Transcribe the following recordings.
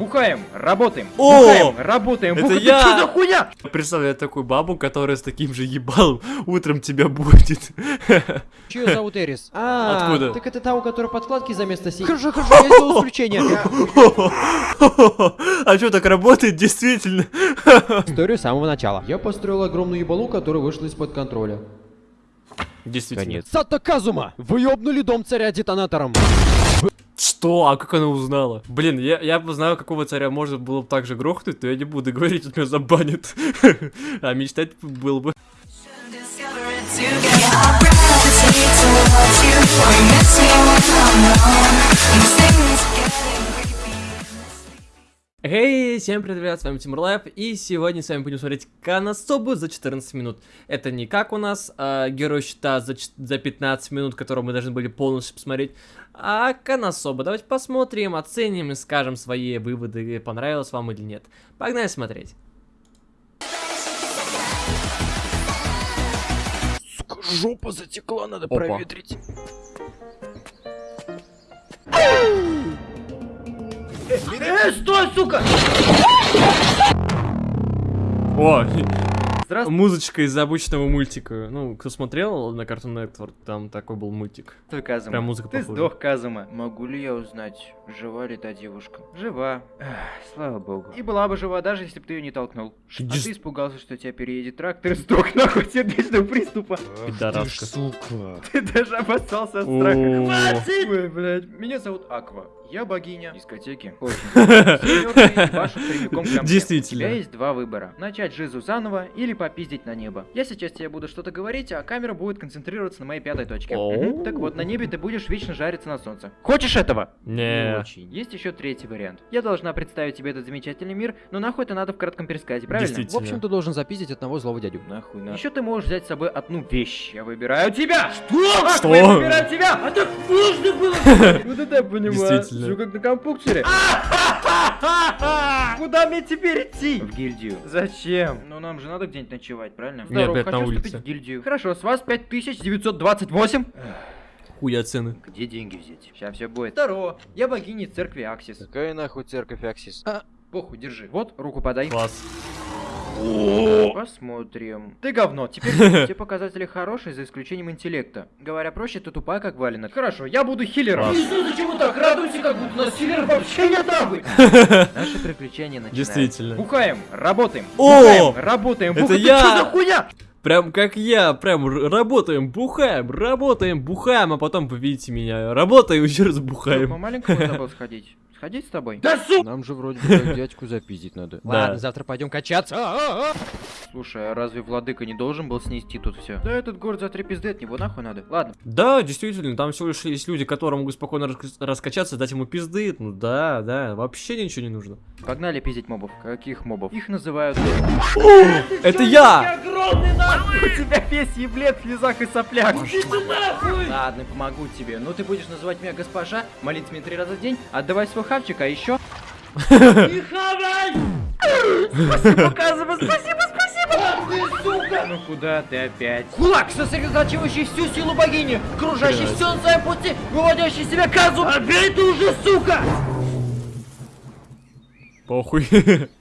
Бухаем, работаем, О! бухаем, работаем, Это бухаем. я! Что за хуйня? Представляю такую бабу, которая с таким же ебалом утром тебя будет. Чью зовут Эрис? А, Откуда? Так это та, у которой подкладки за место си. Хорошо, хорошо, я сделал исключение. А что, так работает действительно? Историю с самого начала. Я построил огромную ебалу, которая вышла из-под контроля. Действительно. Сата Казума! Вы ёбнули дом царя детонатором! Что? А как она узнала? Блин, я, я бы знаю, какого царя можно было бы так же грохнуть, но я не буду говорить, тут меня забанят. А мечтать было бы... Discover Эй, всем привет, ребят, с вами Тимур Лайф, и сегодня с вами будем смотреть Коносубу за 14 минут. Это не как у нас а, Герой Щита за, за 15 минут, который мы должны были полностью посмотреть, а Канасоба. Давайте посмотрим, оценим и скажем свои выводы, понравилось вам или нет. Погнали смотреть. Жопа затекла, надо Опа. проветрить. Э, стой, сука! О, Здравствуй, музычка из обычного мультика. Ну, кто смотрел на Cartoon Network, там такой был мультик. Казума. Прям музыка Ты похожа. сдох, Казума. Могу ли я узнать, жива ли та девушка? Жива. Эх, слава богу. И была бы жива, даже если бы ты ее не толкнул. А Иди с- ты испугался, что тебя переедет трактор и сдох нахуй сердечного приступа. Пидораска. сука. Ты даже обоссался от страха. Хватит! Ой, блядь. Меня зовут Аква. Я богиня дискотеки. Очень. Действительно. У тебя есть два выбора. Начать жизу заново или попиздить на небо. Я сейчас тебе буду что-то говорить, а камера будет концентрироваться на моей пятой точке. Так вот, на небе ты будешь вечно жариться на солнце. Хочешь этого? Не. очень. Есть еще третий вариант. Я должна представить тебе этот замечательный мир, но нахуй это надо в кратком пересказе, правильно? В общем, ты должен запиздить одного злого дядю. Нахуй надо. Еще ты можешь взять с собой одну вещь. Я выбираю тебя! Что? Что? Я выбираю тебя! А так можно было! Вот это я понимаю. Действительно. Всё как на компьютере. Куда мне теперь идти? В гильдию. Зачем? Ну нам же надо где-нибудь ночевать, правильно? Не, опять на хочу улице. вступить в гильдию. Хорошо, с вас 5928. Хуя цены. Где деньги взять? Сейчас все будет. Второе. Я богиня церкви Аксис. Какая нахуй церковь Аксис? А, похуй, держи. Вот, руку подай. Класс. Посмотрим. Ты говно. Теперь все показатели хорошие, за исключением интеллекта. Говоря проще, ты тупая, как валенок. Хорошо, я буду хиллером. Иисус, зачем вы так радуете, как будто у нас хиллеров вообще нет нахуй? Наши приключения начинаются. Действительно. Бухаем, работаем. О! Работаем. Это бухаем. я! Что за хуйня? Прям как я, прям работаем, бухаем, работаем, бухаем, а потом вы видите меня. Работаем, еще раз По бухаем. маленькому забыл сходить. Сходить с тобой? Да су! Нам же вроде бы дядьку запиздить надо. Да. Ладно, завтра пойдем качаться. Слушай, а разве владыка не должен был снести тут все? Да этот город за три пизды от него нахуй надо. Ладно. Да, действительно, там всего лишь есть люди, которые могут спокойно рас- раскачаться, дать ему пизды. Ну да, да, вообще ничего не нужно. Погнали пиздить мобов. Каких мобов? Их называют... Это я! огромный нахуй! У тебя весь еблет в слезах и соплях. Ладно, помогу тебе. Ну ты будешь называть меня госпожа, молиться мне три раза в день, отдавай свой хавчик, а еще... Не хавай! Спасибо, спасибо, спасибо! Ну куда ты опять? Кулак, сосредотачивающий всю силу богини, кружащий все на своем пути, выводящий себя Казу! Опять ты уже, сука! Похуй.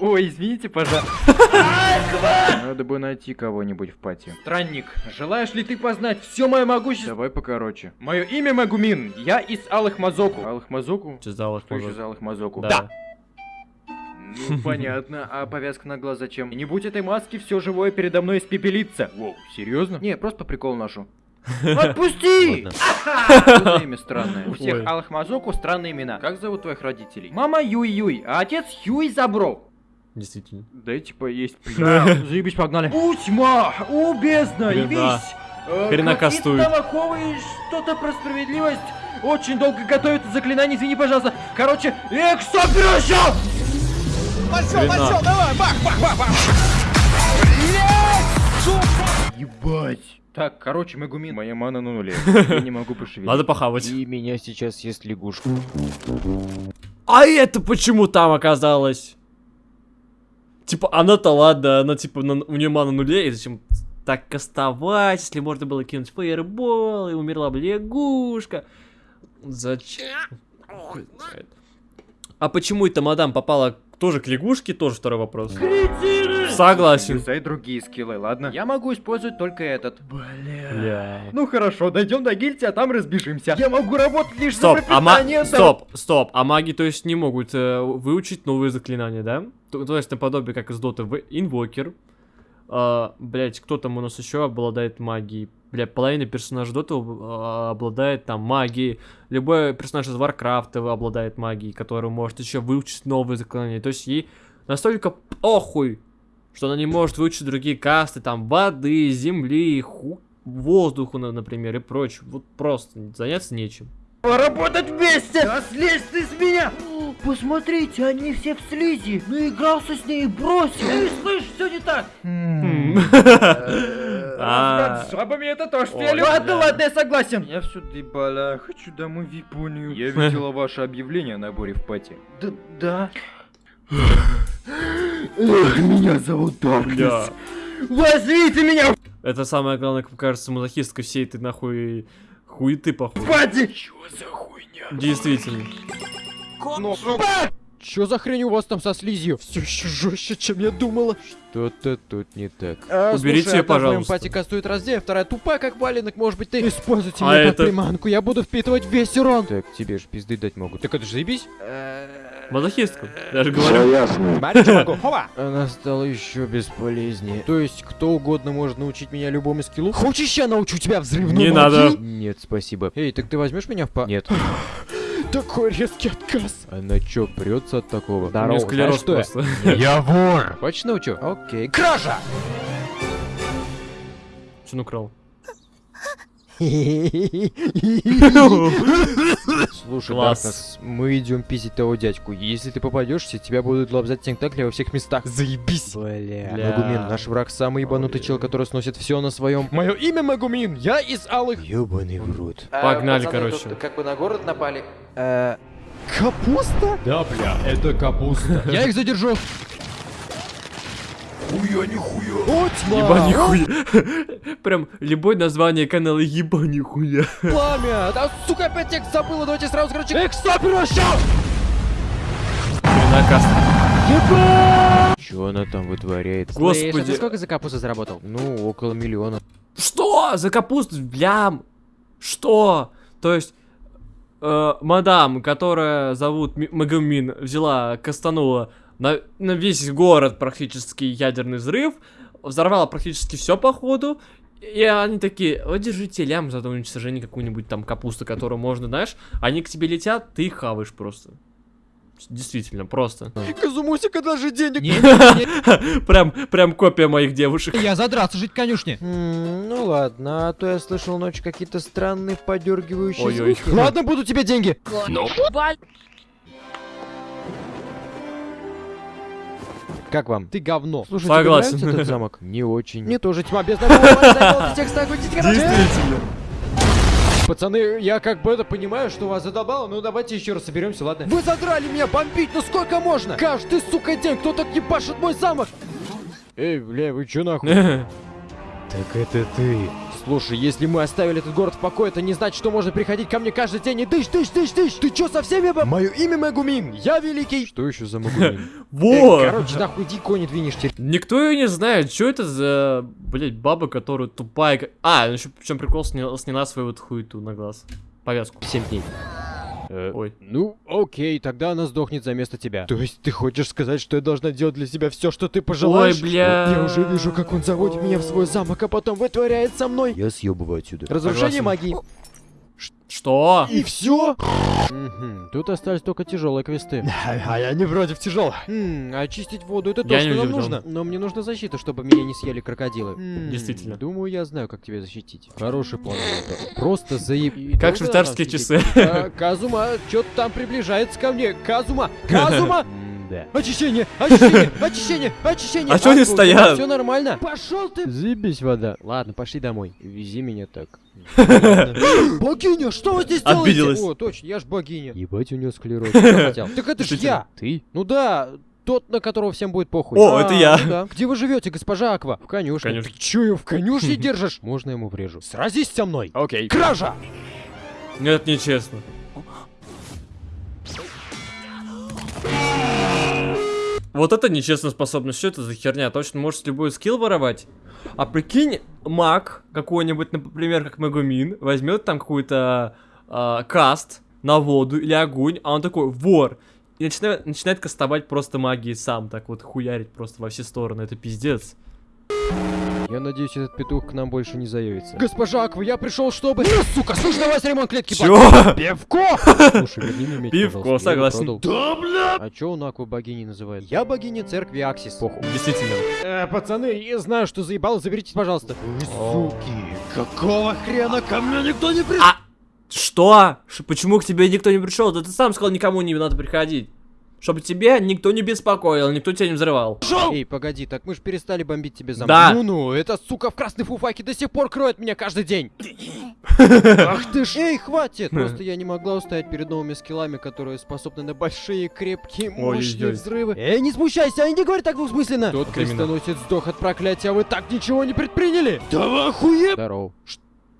Ой, извините, пожалуйста. Надо бы найти кого-нибудь в пати. Странник, желаешь ли ты познать все мое могущество? Давай покороче. Мое имя Магумин, я из Алых Мазоку. Алых Мазоку? Еще из Алых Мазоку? Да. Ну, понятно. А повязка на глаз зачем? Не будь этой маски, все живое передо мной испепелится. Воу, серьезно? Не, просто по приколу ношу. Отпусти! Что имя странное? У всех. Алых Мазоку странные имена. Как зовут твоих родителей? Мама Юй-Юй, а отец Юй Забро. Действительно. Дайте поесть, Да, заебись, погнали. У, тьма! У, бездна! Явись! Э, Хрена кастует. Что-то про справедливость. Очень долго готовят заклинание, извини, пожалуйста. Короче, эксопрёшо! Хрена. Ебать. Так, короче, Мегумин. Моя мана на нуле. Я не могу пошевелить. Надо похавать. И меня сейчас съест лягушка. А это почему там оказалось? Типа, она-то ладно, она типа, на- у нее мана нуле, и зачем так кастовать, если можно было кинуть фаербол, и умерла бы лягушка. Зачем? А почему это мадам попала тоже к лягушке, тоже второй вопрос. Согласен. Юзай другие скиллы, ладно? Я могу использовать только этот. Бля. Ну хорошо, дойдем до гильдии, а там разбежимся. Я могу работать лишь Стоп, за а ма... пропитание, да. Стоп, стоп, а маги, то есть, не могут э, выучить новые заклинания, да? То, то есть, наподобие, как из доты, в инвокер. А, блять, кто там у нас еще обладает магией? Бля, половина персонажей доты а, обладает там магией. Любой персонаж из Варкрафта обладает магией, который может еще выучить новые заклинания. То есть, ей настолько похуй, что она не может выучить другие касты, там, воды, земли, ху... воздуху, на- например, и прочее. Вот просто заняться нечем. Поработать вместе! Да слезь ты с меня! Посмотрите, они все в слизи. Наигрался с ней и бросил. Эй, слышь, все не так. А. С жабами это то, что я люблю. Ладно, ладно, я согласен. Я все доебала, хочу домой в Японию. Я видела ваше объявление о наборе в пати. Да, да. Меня зовут Бля. Возьмите меня Это самое главное, как кажется, мазохистка всей этой нахуй хуеты, походу. в пати! Чё за хуйня? Действительно. Чё за хрень у вас там со слизью? Все еще жестче, чем я думала. Что-то тут не так. Уберите её, пожалуйста. пати кастует раздев, вторая тупая, как валенок, может быть, ты... Используйте А меня это- как приманку, я буду впитывать весь урон. Так, тебе ж пизды дать могут. Так это же заебись. Мазохистка. Я же говорю. Хова! Она стала еще бесполезнее. То есть, кто угодно может научить меня любому скиллу? Хочешь, я научу тебя взрывной Не надо. Нет, спасибо. Эй, так ты возьмешь меня в па... Нет. Такой резкий отказ. Она чё, прется от такого? Здорово, знаешь, что. Я вор! Хочешь научу? Окей. Кража! Что он украл? Слушай, Класс. Мы идем пиздить того дядьку. Если ты попадешься, тебя будут лобзать тентакли во всех местах. Заебись. Бля. Магумин, наш враг самый ебанутый чел, который сносит все на своем. Мое имя Магумин, я из алых... Ёбаный в рот. Погнали, короче. как бы на город напали. Капуста? Да, бля, это капуста. Я их задержу. О, тьма! Еба нихуя. Прям любое название канала еба нихуя. Пламя! Да, сука, опять текст забыла, давайте сразу, короче... Экстрапероща! Наказ. Чё она там вытворяет? Господи. сколько за капусту заработал? Ну, около миллиона. Что? За капусту? Блям. Что? То есть, э, мадам, которая зовут Ми- Магумин, взяла, кастанула на, на весь город практически ядерный взрыв, взорвала практически все походу, и они такие, вот держите лям за уничтожение какую-нибудь там капусту, которую можно, знаешь, они к тебе летят, ты их хаваешь просто. Действительно, просто. Казумусика даже денег... Прям, прям копия моих девушек. Я задраться жить в конюшне. Ну ладно, а то я слышал ночью какие-то странные подергивающие звуки. Ладно, будут тебе деньги. Как вам? Ты говно. Слушай, Согласен. тебе нравится этот замок? Не очень. Мне тоже тьма без Действительно. Действительно. Пацаны, я как бы это понимаю, что вас задолбало, ну давайте еще раз соберемся, ладно? Вы задрали меня бомбить, ну сколько можно? Каждый, сука, день кто-то ебашит мой замок. Эй, бля, вы чё нахуй? Так это ты. Слушай, если мы оставили этот город в покое, это не значит, что можно приходить ко мне каждый день и дышь, дышь, дышь, дышь. Ты чё со всеми баб... Мое имя Магумин, я великий. Что еще за магумин? Вот. Короче, нахуй иди кони двинешь теперь. Никто ее не знает, что это за, блять, баба, которая тупая. А, еще причем прикол сняла, сняла свою вот хуету на глаз. Повязку. 7 дней. Э, Ой. Ну, окей, тогда она сдохнет за место тебя. То есть ты хочешь сказать, что я должна делать для себя все, что ты пожелаешь? Ой, бля. Я уже вижу, как он заводит меня в свой замок, а потом вытворяет со мной. Я съебываю отсюда. Разрушение Согласен. магии. Что? И все? Тут остались только тяжелые квесты. А я не против тяжелых. Хм, очистить воду это то, что нам нужно. Но мне нужна защита, чтобы меня не съели крокодилы. Действительно. Думаю, я знаю, как тебя защитить. Хороший план. Просто заеб... Как швейцарские часы. Казума, что-то там приближается ко мне. Казума! Казума! Да. Очищение, очищение, очищение, очищение. А чё они стоят? Все нормально. Пошел ты, Заебись вода. Ладно, пошли домой. Вези меня так. богиня, что вы здесь делаете? Обиделась. О, точно, я ж богиня. Ебать, у нее склероз. Так это ж я. Ты? Ну да, тот, на которого всем будет похуй. О, это я. ну да. Где вы живете, госпожа Аква? В конюшне. Конюшне. Ты чё ее в конюшне держишь? Можно ему врежу. Сразись со мной. Окей. Кража! Нет, нечестно. Вот это нечестная способность, что это за херня? Точно можешь любой скилл воровать? А прикинь, маг какой-нибудь, например, как Магумин, возьмет там какой-то а, каст на воду или огонь, а он такой, вор, и начинает, начинает кастовать просто магией сам, так вот хуярить просто во все стороны, это пиздец. Я надеюсь, этот петух к нам больше не заявится. Госпожа Аква, я пришел, чтобы... Ну, сука, слушай, давай ремонт клетки. Чё? Пивко! Слушай, верни мне меч, Пивко, пожалуйста, я его согласен. Да, бля! А чё он Акву богиней называет? Я богиня церкви Аксис. Похуй. Действительно. Э, пацаны, я знаю, что заебал, заберитесь, пожалуйста. Вы суки, какого хрена ко мне никто не пришел? А, что? Почему к тебе никто не пришел? Да ты сам сказал, никому не надо приходить. Чтобы тебе никто не беспокоил, никто тебя не взрывал. Эй, погоди, так мы ж перестали бомбить тебе замок. Да. Ну-ну, эта сука в красной фуфайке до сих пор кроет меня каждый день. Ах ты ж. Эй, хватит! Просто я не могла устоять перед новыми скиллами, которые способны на большие, крепкие, мощные взрывы. Эй, не смущайся, они не говорят так двусмысленно. Тот крестоносец сдох от проклятия, а вы так ничего не предприняли. Да вы охуе... Здорово.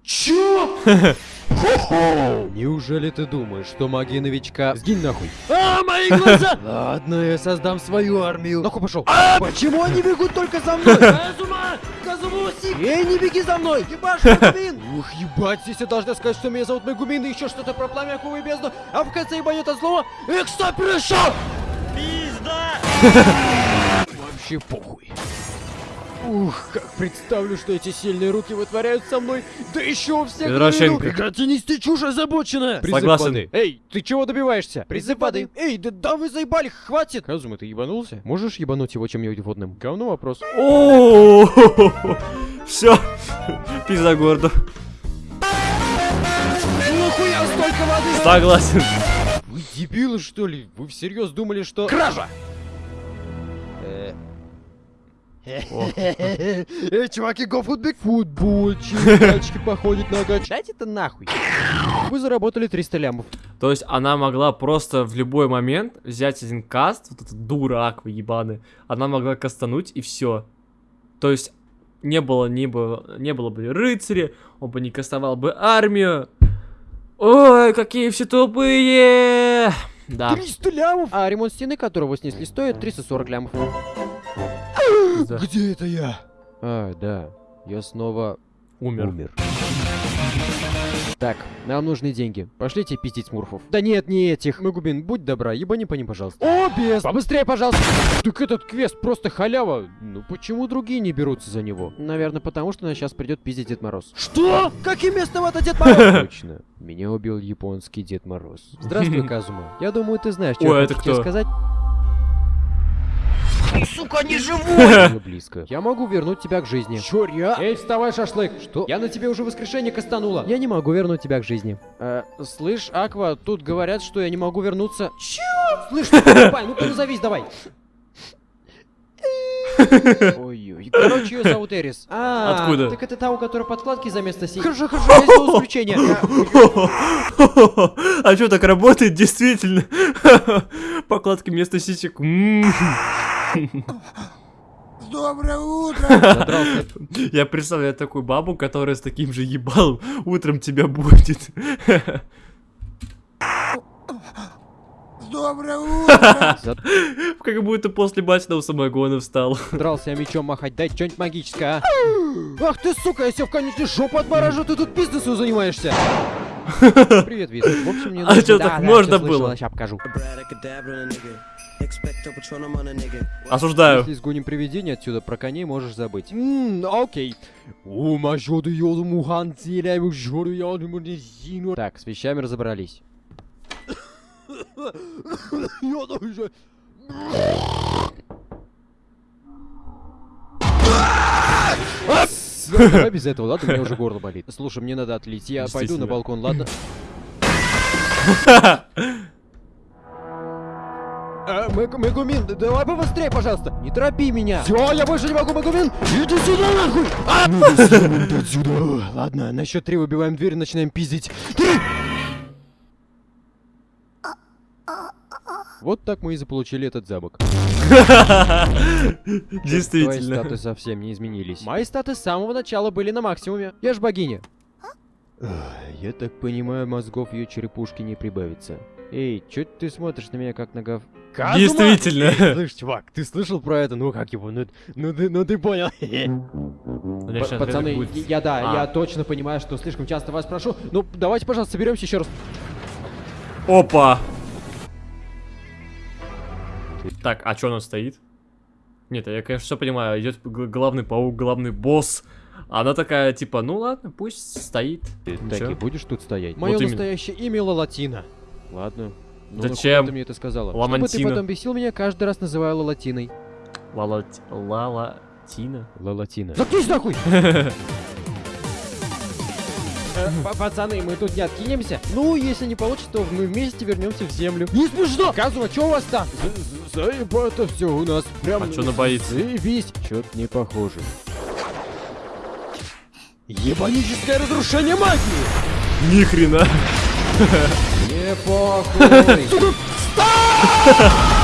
Чё? Неужели ты думаешь, что магия новичка... Сгинь нахуй. А, мои глаза! Ладно, я создам свою армию. Нахуй пошел. Почему они бегут только за мной? Казума! Казумуси! Эй, не беги за мной! Ебашь, Мегумин! Ух, ебать, здесь я должна сказать, что меня зовут Мегумин и еще что-то про пламя Акулы бездну, а в конце ебанет от слова «Экста пришел!» Пизда! Вообще похуй. Ух, как представлю, что эти сильные руки вытворяют со мной, да еще у всех виду. Прекрати нести чушь озабоченная! Призыв Согласен. воды. Эй, ты чего добиваешься? Призыв воды. Эй, да, да вы заебали, хватит! Казума, ты ебанулся? Можешь ебануть его чем-нибудь водным? Говно вопрос. О, все, пизда городу. Нахуя столько воды? Согласен. Вы дебилы, что ли? Вы всерьез думали, что... Кража! Эй, чуваки, go футбик! Футбольчик, тачки походит на гач. Дайте это нахуй. Вы заработали 300 лямов. То есть она могла просто в любой момент взять один каст, вот этот дурак вы ебаный, она могла кастануть и все. То есть не было, не было, не было бы рыцаря, он бы не кастовал бы армию. Ой, какие все тупые! Да. 300 лямов! А ремонт стены, которого снесли, стоит 340 лямов. Пизда. Где это я? А, да. Я снова Умер. умер. Так, нам нужны деньги. Пошлите пиздить смурфов. Да нет, не этих. Магубин, будь добра, ебани по ним, пожалуйста. О, без! Побыстрее, пожалуйста! Так этот квест просто халява. Ну почему другие не берутся за него? Наверное, потому что нас сейчас придет пиздить Дед Мороз. Что? Каким местом это Дед Мороз? Точно. Меня убил японский Дед Мороз. Здравствуй, Казума. Я думаю, ты знаешь, что я это хочу тебе кто? Сказать. Сука, не живу! Уже близко. Я могу вернуть тебя к жизни. Чё, ре- Эй, вставай, шашлык! Что? Я на тебе уже воскрешение кастанула. Я не могу вернуть тебя к жизни. Э, слышь, Аква, тут говорят, что я не могу вернуться. Чё? Слышь, ты тупая, ну-ка назовись давай. Ой-ой. Короче, ее зовут Эрис. А, Откуда? Так это та, у которой подкладки за место си. Хорошо, хорошо, я сделал исключение. Я- А что, так работает действительно? Покладки вместо сисек. М. Задрался. Я представляю такую бабу, которая с таким же ебалом утром тебя будет. Как будто после бачного самогона встал. Дрался я мечом махать, дай что-нибудь магическое, а? Ах ты, сука, я себе в конечную жопу отморажу, ты тут бизнесом занимаешься. Привет, Виз. В общем, мне А нужно- чё, Да, так можно было? Ща покажу. Осуждаю. Если сгоним привидение отсюда, про коней можешь забыть. Ммм, окей. Так, с вещами разобрались. Давай без этого, ладно? У меня уже горло болит. Слушай, мне надо отлить. Я пойду на балкон, ладно? Мэг- Мегумин, давай побыстрее, пожалуйста. Не торопи меня. Все, я больше не могу, Мегумин. Иди сюда, нахуй. А! Ну, отсюда. Ладно, на счет три выбиваем дверь и начинаем пиздить. Три! Вот так мы и заполучили этот замок. Твои Действительно. статы совсем не изменились. Мои статы с самого начала были на максимуме. Я ж богиня. Я так понимаю, мозгов ее черепушки не прибавится. Эй, чё ты смотришь на меня как на гов... Казума! Действительно. Слышь, чувак, ты слышал про это? Ну как его? Ну, ну, ты, ну ты понял. П- Пацаны, будет- я да, А. я точно понимаю, что слишком часто вас прошу. Ну, давайте, пожалуйста, соберемся еще раз. Опа! Так, а что он стоит? Нет, я, конечно, все понимаю. Идет главный паук, главный босс. Она такая, типа, ну ладно, пусть стоит. Так Ничего. и будешь тут стоять? Вот Мое именно. настоящее имя Лалатина. Ладно. Ну, Зачем? ты мне это сказала? Чтобы ты Ламантина. потом бесил меня, каждый раз называя Лалатиной. Лала... Лала... Тина? Лалатина. Заткнись нахуй! Э, Пацаны, мы тут не откинемся. Ну, если не получится, то мы вместе вернемся в землю. Не смешно! Казума, что у вас там? Заебато все у нас. Прям А чё она боится? Заебись. Чё-то не похоже. Ебаническое разрушение магии! Ни хрена. Не похуй!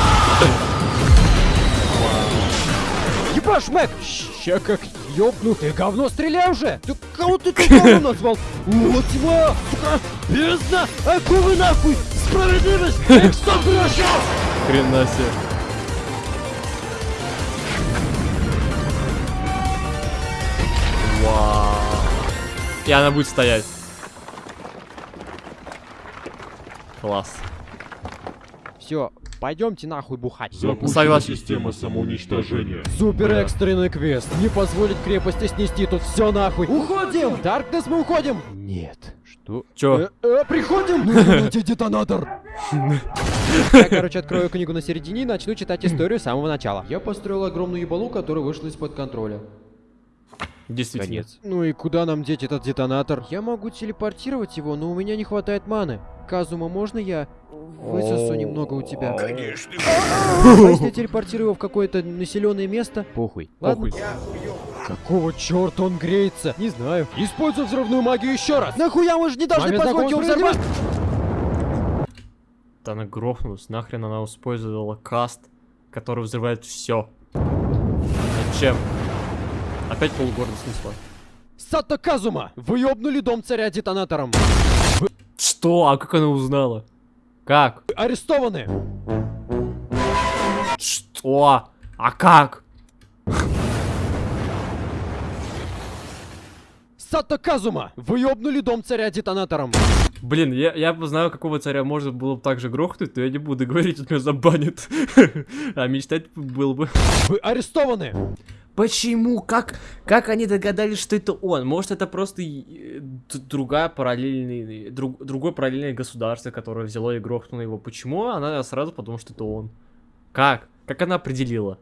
Ебаш, Мэг! Ща как ёбну! Ты говно стреляй уже! Ты кого ты тут говно назвал? Вот тьма! Сука! Бездна! Акулы нахуй! Справедливость! Стоп, гроша! Хрена себе. Вау. И она будет стоять. Класс. Все, пойдемте нахуй бухать. Запущена Согласен. система самоуничтожения. Супер экстренный квест. Не позволить крепости снести тут все нахуй. Уходим! Даркнесс, мы уходим! Нет. Что? Чё? Э, э, приходим! Нужно найти детонатор! Я, короче, открою книгу на середине и начну читать историю с самого начала. Я построил огромную ебалу, которая вышла из-под контроля. Действительно. Ну и куда нам деть этот детонатор? Я могу телепортировать его, но у меня не хватает маны. Казума, можно я высосу немного у тебя? Конечно. А если я телепортирую его в какое-то населенное место? Похуй. Ладно. Похуй. Какого черта он греется? Не знаю. Используй взрывную магию еще раз. Нахуя мы же не должны позволить его взорвать? Она грохнулась. Нахрен она использовала каст, который взрывает все. Зачем? Опять полгорода снесла. Сато Казума! Вы ёбнули дом царя детонатором. Что? А как она узнала? Как? Вы арестованы. Что? А как? Сато Казума! Вы ёбнули дом царя детонатором. Блин, я, я бы знаю, какого царя можно было бы так же грохнуть, но я не буду говорить, он меня забанит. А мечтать было бы. Вы арестованы. Почему? Как, как они догадались, что это он? Может, это просто э, другая параллельный, друг, другое параллельное государство, которое взяло и грохнуло его. Почему она сразу подумала, что это он? Как? Как она определила?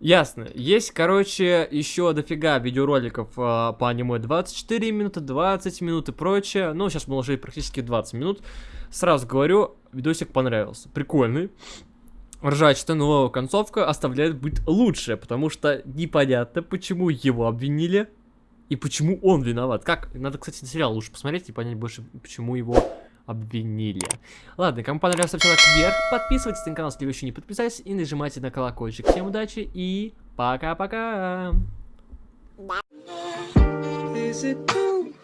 Ясно. Есть, короче, еще дофига видеороликов а, по аниме 24 минуты, 20 минут и прочее. Ну, сейчас мы уложили практически 20 минут. Сразу говорю, видосик понравился. Прикольный. Ржачно, но концовка оставляет быть лучше, потому что непонятно, почему его обвинили и почему он виноват. Как? Надо, кстати, сериал лучше посмотреть и понять больше, почему его обвинили. Ладно, кому понравился, ставьте лайк вверх, подписывайтесь на канал, если вы еще не подписались, и нажимайте на колокольчик. Всем удачи и пока-пока! Is it too